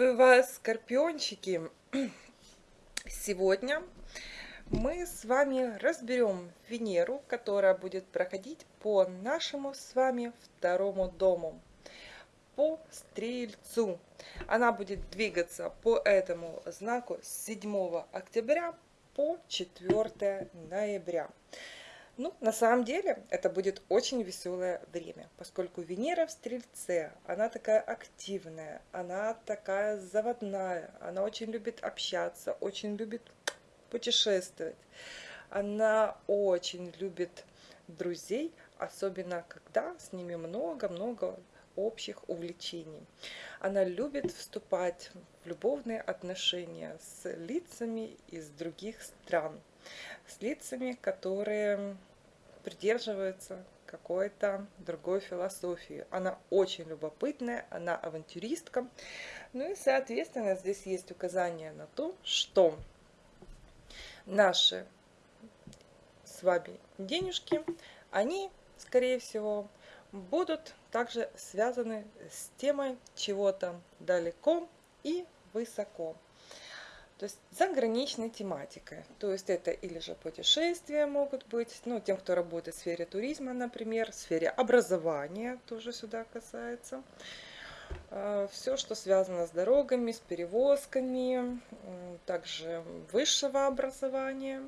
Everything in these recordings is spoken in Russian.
Приветствую вас, скорпиончики! Сегодня мы с вами разберем Венеру, которая будет проходить по нашему с вами второму дому, по Стрельцу. Она будет двигаться по этому знаку с 7 октября по 4 ноября. Ну, на самом деле, это будет очень веселое время, поскольку Венера в Стрельце, она такая активная, она такая заводная, она очень любит общаться, очень любит путешествовать. Она очень любит друзей, особенно когда с ними много-много общих увлечений. Она любит вступать в любовные отношения с лицами из других стран, с лицами, которые придерживается какой-то другой философии. Она очень любопытная, она авантюристка. Ну и, соответственно, здесь есть указание на то, что наши с вами денежки, они, скорее всего, будут также связаны с темой чего-то далеко и высоко. То есть заграничной тематикой. То есть это или же путешествия могут быть, ну, тем, кто работает в сфере туризма, например, в сфере образования тоже сюда касается. А, Все, что связано с дорогами, с перевозками, также высшего образования,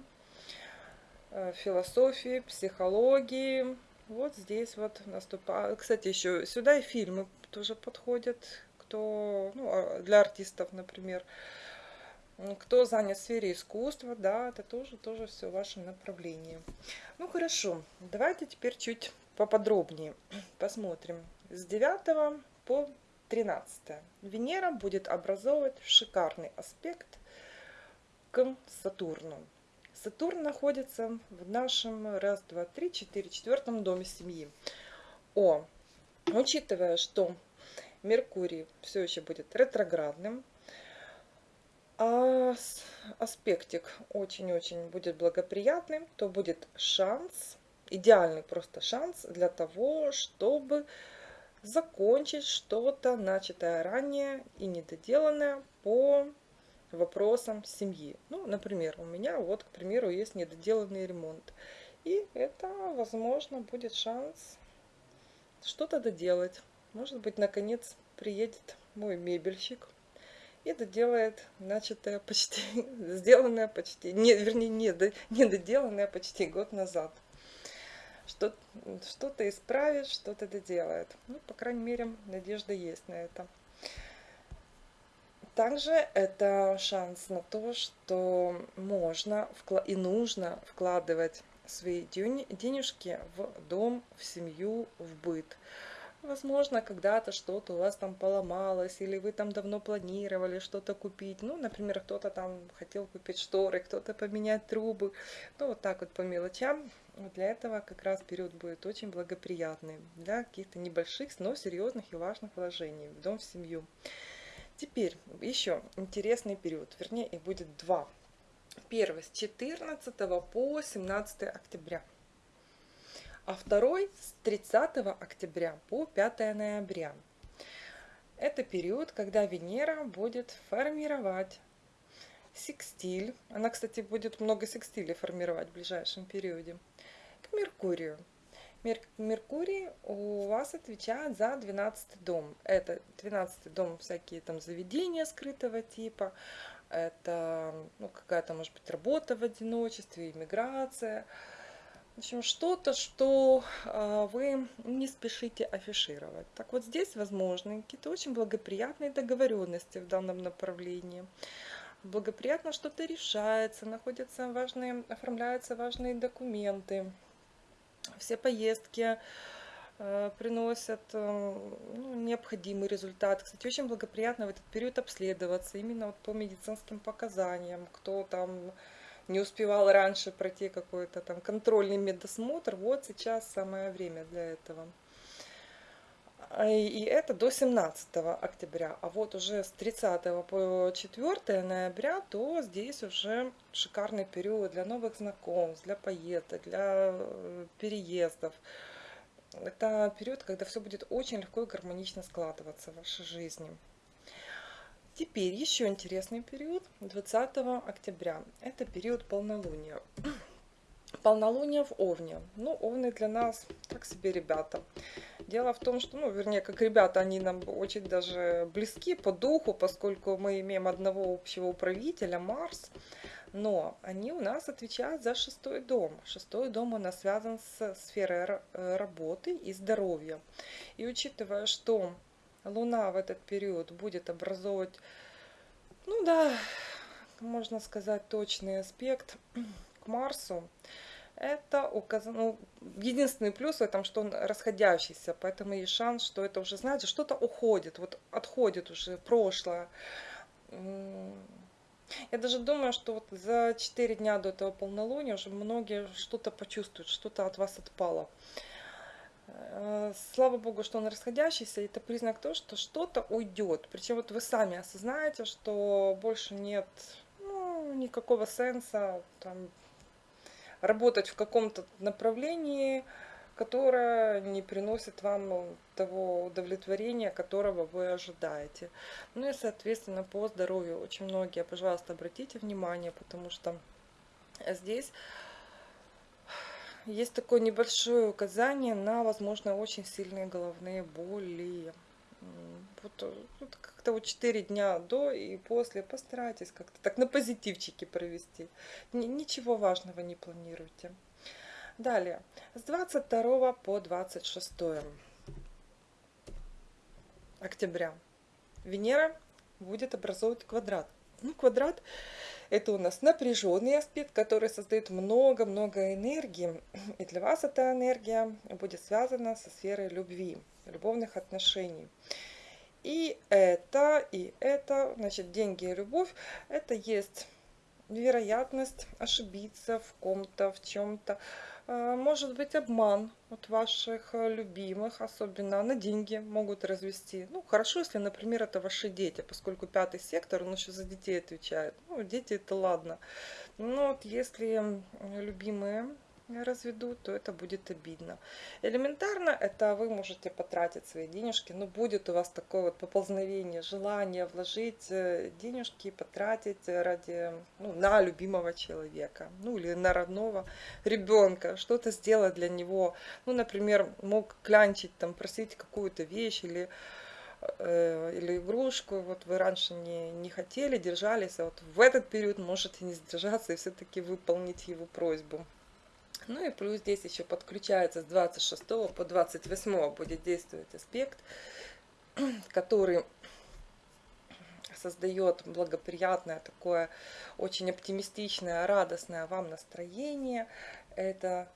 а, философии, психологии. Вот здесь вот наступает. Кстати, еще сюда и фильмы тоже подходят, кто, ну, а, для артистов, например. Кто занят в сфере искусства, да, это тоже, тоже все ваше направление. Ну хорошо, давайте теперь чуть поподробнее посмотрим. С 9 по 13 Венера будет образовывать шикарный аспект к Сатурну. Сатурн находится в нашем раз, два, три, четыре, четвертом доме семьи. О, учитывая, что Меркурий все еще будет ретроградным, а аспектик очень-очень будет благоприятным, то будет шанс, идеальный просто шанс для того, чтобы закончить что-то начатое ранее и недоделанное по вопросам семьи. Ну, например, у меня вот, к примеру, есть недоделанный ремонт. И это, возможно, будет шанс что-то доделать. Может быть, наконец приедет мой мебельщик и доделает начатое почти, сделанное почти, не, вернее, не, не доделанное почти год назад. Что-то что исправит, что-то доделает. Ну, по крайней мере, надежда есть на это. Также это шанс на то, что можно и нужно вкладывать свои денежки в дом, в семью, в быт. Возможно, когда-то что-то у вас там поломалось, или вы там давно планировали что-то купить. Ну, например, кто-то там хотел купить шторы, кто-то поменять трубы. Ну, вот так вот по мелочам. Для этого как раз период будет очень благоприятный для каких-то небольших, но серьезных и важных вложений в дом, в семью. Теперь еще интересный период, вернее их будет два. Первый с 14 по 17 октября а второй с 30 октября по 5 ноября. Это период, когда Венера будет формировать секстиль. Она, кстати, будет много секстилей формировать в ближайшем периоде. К Меркурию. Мер Меркурий у вас отвечает за 12 дом. Это 12 дом всякие там заведения скрытого типа. Это ну, какая-то, может быть, работа в одиночестве, иммиграция. В общем, что-то, что а, вы не спешите афишировать. Так вот здесь возможны какие-то очень благоприятные договоренности в данном направлении. Благоприятно что-то решается, находятся важные, оформляются важные документы. Все поездки э, приносят э, ну, необходимый результат. Кстати, очень благоприятно в этот период обследоваться именно вот по медицинским показаниям, кто там не успевал раньше пройти какой-то там контрольный медосмотр, вот сейчас самое время для этого. А, и это до 17 октября. А вот уже с 30 по 4 ноября, то здесь уже шикарный период для новых знакомств, для поездок, для э, переездов. Это период, когда все будет очень легко и гармонично складываться в вашей жизни. Теперь еще интересный период 20 октября. Это период полнолуния. Полнолуние в Овне. Ну, Овны для нас так себе ребята. Дело в том, что, ну, вернее, как ребята, они нам очень даже близки по духу, поскольку мы имеем одного общего управителя, Марс. Но они у нас отвечают за шестой дом. Шестой дом у нас связан с сферой работы и здоровья. И учитывая, что Луна в этот период будет образовывать, ну да, можно сказать, точный аспект к Марсу, это указано, ну, единственный плюс в этом, что он расходящийся, поэтому есть шанс, что это уже, знаете, что-то уходит, вот отходит уже прошлое. Я даже думаю, что вот за 4 дня до этого полнолуния уже многие что-то почувствуют, что-то от вас отпало. Э, слава богу, что он расходящийся, это признак того, что что-то уйдет. Причем вот вы сами осознаете, что больше нет ну, никакого сенса там, работать в каком-то направлении, которое не приносит вам того удовлетворения, которого вы ожидаете. Ну и, соответственно, по здоровью очень многие, пожалуйста, обратите внимание, потому что здесь есть такое небольшое указание на, возможно, очень сильные головные боли. Вот, вот как-то вот 4 дня до и после постарайтесь как-то так на позитивчике провести. Ничего важного не планируйте. Далее, с 22 по 26 октября Венера будет образовывать квадрат. Ну, квадрат это у нас напряженный аспект, который создает много-много энергии. И для вас эта энергия будет связана со сферой любви, любовных отношений. И это, и это, значит, деньги и любовь, это есть вероятность ошибиться в ком-то, в чем-то, Э, может быть обман от ваших э, любимых, особенно на деньги могут развести. Ну, хорошо, если, например, это ваши дети, поскольку пятый сектор, он еще за детей отвечает. Ну, дети это ладно. Но вот если любимые разведут, то это будет обидно. Элементарно это вы можете потратить свои денежки, но будет у вас такое вот поползновение, желание вложить э, денежки, потратить ради, ну, на любимого человека, ну или на родного ребенка, что-то сделать для него. Ну, например, мог клянчить, там, просить какую-то вещь или э, или игрушку, вот вы раньше не, не хотели, держались, а вот в этот период можете не сдержаться и все-таки выполнить его просьбу. Ну и плюс здесь еще подключается с 26 по 28 будет действовать аспект, который создает благоприятное такое очень оптимистичное, радостное вам настроение. Это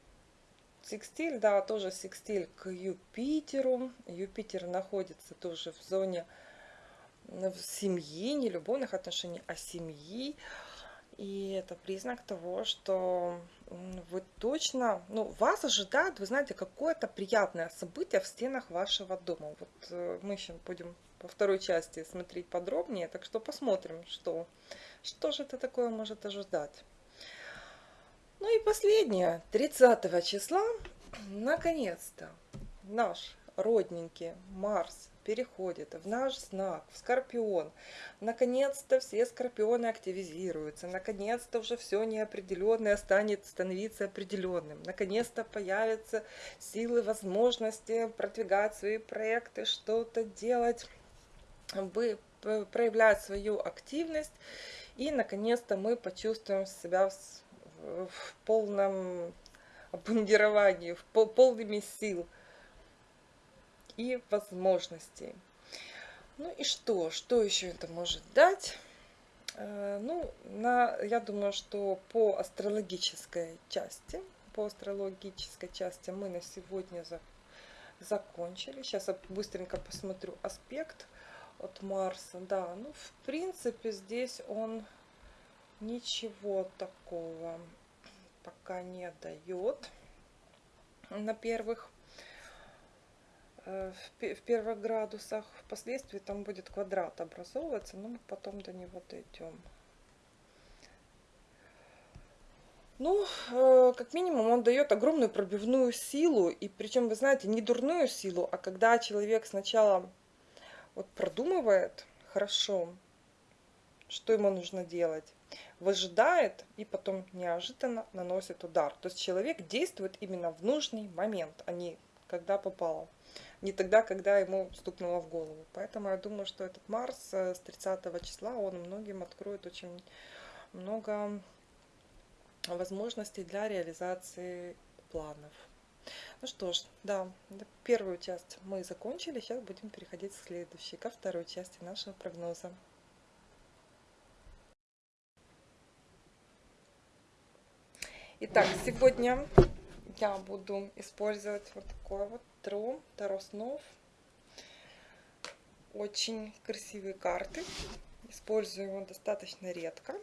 секстиль, да, тоже секстиль к Юпитеру. Юпитер находится тоже в зоне в семьи, не любовных отношений, а семьи. И это признак того, что вы точно, ну, вас ожидает, вы знаете, какое-то приятное событие в стенах вашего дома. Вот э, мы еще будем по второй части смотреть подробнее, так что посмотрим, что, что же это такое может ожидать. Ну и последнее, 30 числа, наконец-то, наш родненький Марс переходит в наш знак, в Скорпион. Наконец-то все Скорпионы активизируются. Наконец-то уже все неопределенное станет становиться определенным. Наконец-то появятся силы, возможности продвигать свои проекты, что-то делать, проявлять свою активность. И, наконец-то, мы почувствуем себя в, полном обмундировании, в пол, полными сил и возможностей. Ну и что? Что еще это может дать? Э, ну, на, я думаю, что по астрологической части, по астрологической части мы на сегодня за, закончили. Сейчас я быстренько посмотрю аспект от Марса. Да, ну, в принципе, здесь он ничего такого пока не дает на первых в первых градусах. Впоследствии там будет квадрат образовываться, но мы потом до него дойдем. Ну, э, как минимум, он дает огромную пробивную силу, и причем, вы знаете, не дурную силу, а когда человек сначала вот продумывает хорошо, что ему нужно делать? Выжидает и потом неожиданно наносит удар. То есть человек действует именно в нужный момент, а не когда попало. Не тогда, когда ему стукнуло в голову. Поэтому я думаю, что этот Марс э, с 30 числа, он многим откроет очень много возможностей для реализации планов. Ну что ж, да, первую часть мы закончили, сейчас будем переходить к следующей, ко второй части нашего прогноза. Итак, сегодня я буду использовать вот такой вот Таро, Таро снов. Очень красивые карты. Использую его достаточно редко.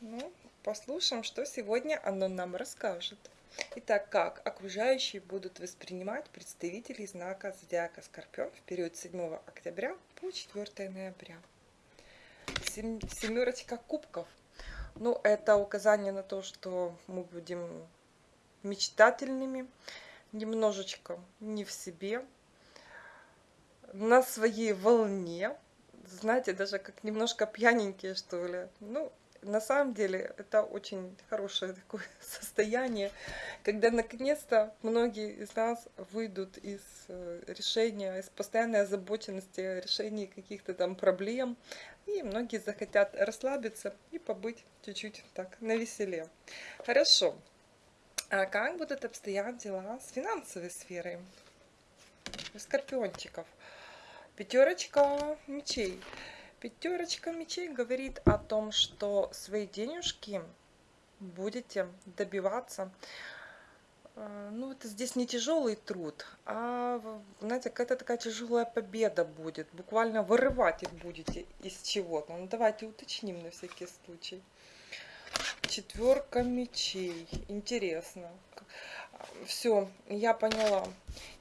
Ну, послушаем, что сегодня оно нам расскажет. Итак, как окружающие будут воспринимать представителей знака Зодиака Скорпион в период 7 октября по 4 ноября. Семерочка кубков. Ну, это указание на то, что мы будем мечтательными, немножечко не в себе, на своей волне, знаете, даже как немножко пьяненькие, что ли. Ну, на самом деле это очень хорошее такое состояние, когда наконец-то многие из нас выйдут из э, решения, из постоянной озабоченности решения каких-то там проблем, и многие захотят расслабиться и побыть чуть-чуть так на веселе. Хорошо. А как будут обстоять дела с финансовой сферой? У скорпиончиков. Пятерочка мечей. Пятерочка мечей говорит о том, что свои денежки будете добиваться. А, ну, это здесь не тяжелый труд, а, знаете, какая-то такая тяжелая победа будет. Буквально вырывать их будете из чего-то. Ну, давайте уточним на всякий случай. Четверка мечей. Интересно. Все, я поняла.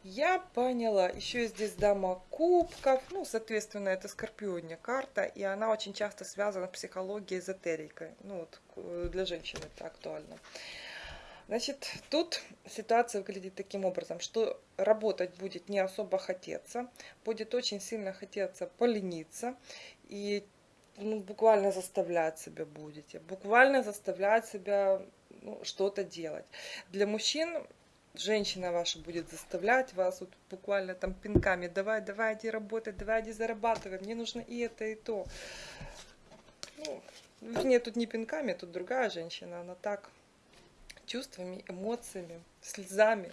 Я поняла. Еще здесь дама кубков. Ну, соответственно, это скорпиония карта. И она очень часто связана с психологией, эзотерикой. Ну, вот для женщин это актуально. Значит, тут ситуация выглядит таким образом, что работать будет не особо хотеться, будет очень сильно хотеться полениться, и ну, буквально заставлять себя будете, буквально заставлять себя ну, что-то делать. Для мужчин женщина ваша будет заставлять вас вот буквально там пинками, давай, давай, иди работать, давай, иди зарабатывай, мне нужно и это, и то. Ну, нет, тут не пинками, тут другая женщина, она так чувствами, эмоциями, слезами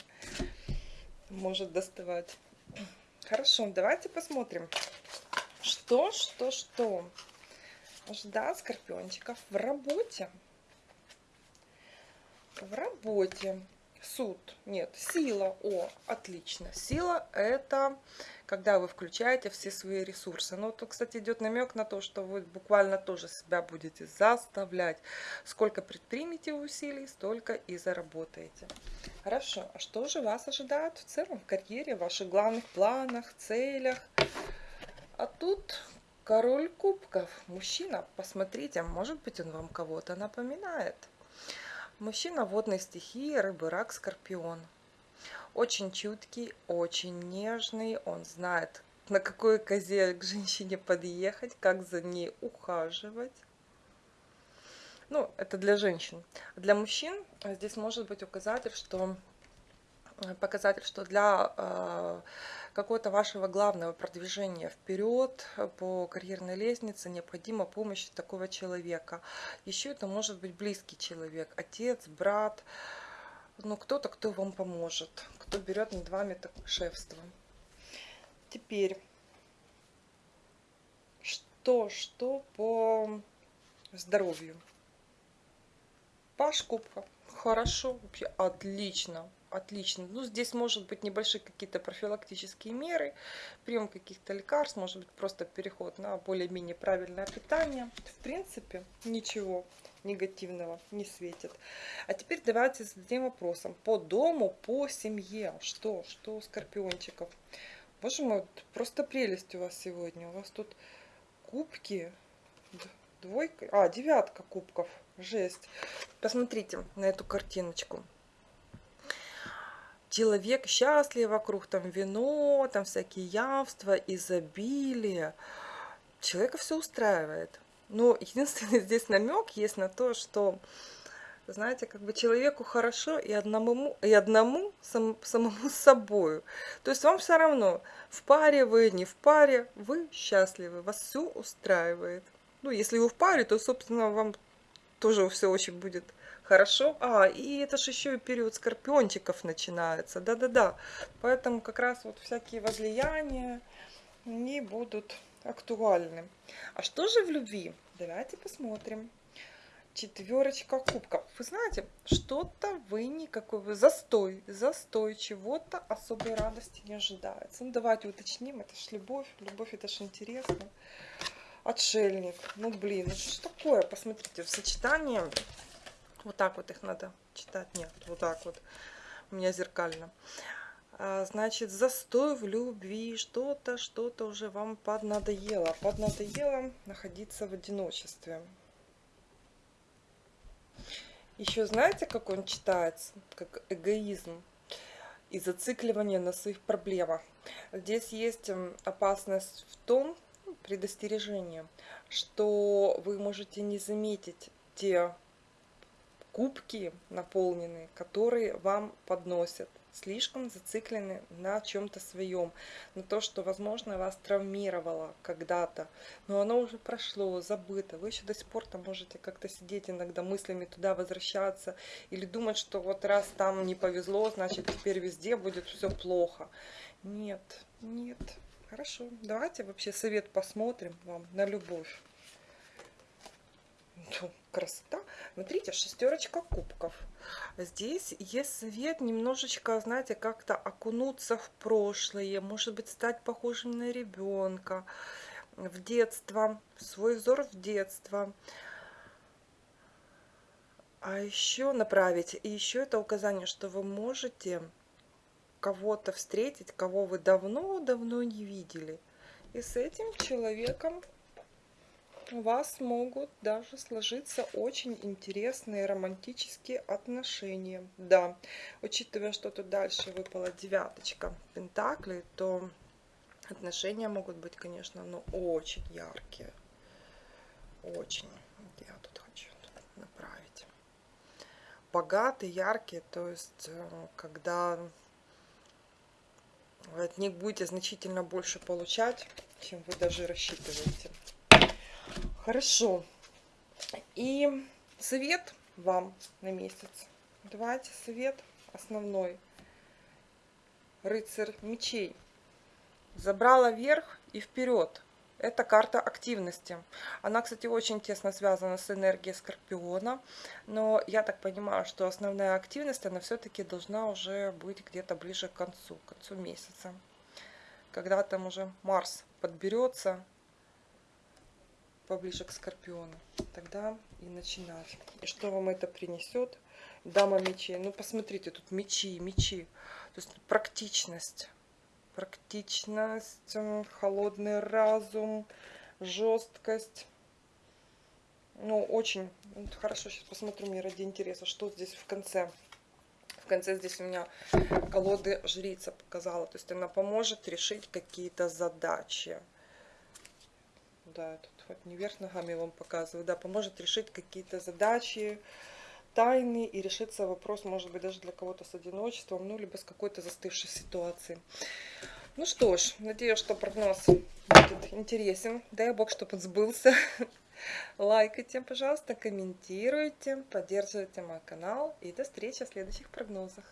может доставать. Хорошо, давайте посмотрим, что, что, что ждать скорпиончиков в работе. В работе. Суд. Нет, сила. О, отлично. Сила это когда вы включаете все свои ресурсы. Ну, тут, кстати, идет намек на то, что вы буквально тоже себя будете заставлять. Сколько предпримете усилий, столько и заработаете. Хорошо. А что же вас ожидает в целом в карьере, в ваших главных планах, целях? А тут Король кубков. Мужчина, посмотрите, может быть он вам кого-то напоминает. Мужчина водной стихии, рыбы, рак, скорпион. Очень чуткий, очень нежный. Он знает, на какой козе к женщине подъехать, как за ней ухаживать. Ну, это для женщин. Для мужчин здесь может быть указатель, что показатель, что для э, какого-то вашего главного продвижения вперед по карьерной лестнице необходима помощь такого человека. Еще это может быть близкий человек, отец, брат, ну кто-то, кто вам поможет, кто берет над вами так шефство. Теперь, что, что по здоровью? Паш Кубка. Хорошо, вообще отлично отлично. Ну, здесь может быть небольшие какие-то профилактические меры, прием каких-то лекарств, может быть просто переход на более-менее правильное питание. В принципе, ничего негативного не светит. А теперь давайте зададим вопросом. По дому, по семье. Что? Что у скорпиончиков? Боже мой, просто прелесть у вас сегодня. У вас тут кубки, двойка, а, девятка кубков. Жесть. Посмотрите на эту картиночку человек счастлив вокруг, там вино, там всякие явства, изобилие. Человека все устраивает. Но единственный здесь намек есть на то, что, знаете, как бы человеку хорошо и одному, и одному сам, самому с собой. То есть вам все равно, в паре вы, не в паре, вы счастливы, вас все устраивает. Ну, если вы в паре, то, собственно, вам тоже все очень будет хорошо. А, и это же еще и период скорпиончиков начинается. Да-да-да. Поэтому как раз вот всякие возлияния, не будут актуальны. А что же в любви? Давайте посмотрим. Четверочка кубков. Вы знаете, что-то вы никакой, вы застой, застой, чего-то особой радости не ожидается. Ну, давайте уточним, это ж любовь, любовь это ж интересно. Отшельник, ну блин, это что такое? Посмотрите, в сочетании, вот так вот их надо читать, нет, вот так вот, у меня зеркально. А, значит, застой в любви, что-то, что-то уже вам поднадоело. Поднадоело находиться в одиночестве. Еще знаете, как он читается? Как эгоизм и зацикливание на своих проблемах. Здесь есть опасность в том, предостережение, что вы можете не заметить те кубки наполненные, которые вам подносят слишком зациклены на чем-то своем, на то, что, возможно, вас травмировало когда-то, но оно уже прошло, забыто. Вы еще до сих пор там можете как-то сидеть иногда мыслями туда возвращаться или думать, что вот раз там не повезло, значит теперь везде будет все плохо. Нет, нет. Хорошо, давайте вообще совет посмотрим вам на любовь красота. Смотрите, шестерочка кубков. Здесь есть совет немножечко, знаете, как-то окунуться в прошлое, может быть, стать похожим на ребенка в детство, свой взор в детство. А еще направить, и еще это указание, что вы можете кого-то встретить, кого вы давно-давно не видели. И с этим человеком у вас могут даже сложиться очень интересные романтические отношения. Да, учитывая, что тут дальше выпала девяточка пентаклей, то отношения могут быть, конечно, ну, очень яркие. Очень. Я тут хочу направить. Богатые, яркие, то есть, э, когда от них будете значительно больше получать, чем вы даже рассчитываете. Хорошо. И совет вам на месяц. Давайте совет основной. Рыцарь мечей. Забрала вверх и вперед. Это карта активности. Она, кстати, очень тесно связана с энергией Скорпиона. Но я так понимаю, что основная активность, она все-таки должна уже быть где-то ближе к концу, к концу месяца. Когда там уже Марс подберется, поближе к Скорпиону. Тогда и начинать. И что вам это принесет? Дама мечей. Ну, посмотрите, тут мечи, мечи. То есть практичность. Практичность, холодный разум, жесткость. Ну, очень хорошо. Сейчас посмотрю мне ради интереса, что здесь в конце. В конце здесь у меня колоды жрица показала. То есть она поможет решить какие-то задачи. Да, тут вот не вверх ногами вам показываю, да, поможет решить какие-то задачи, тайны и решится вопрос, может быть, даже для кого-то с одиночеством, ну, либо с какой-то застывшей ситуацией. Ну что ж, надеюсь, что прогноз будет интересен. Дай Бог, чтобы он сбылся. Лайкайте, пожалуйста, комментируйте, поддерживайте мой канал. И до встречи в следующих прогнозах.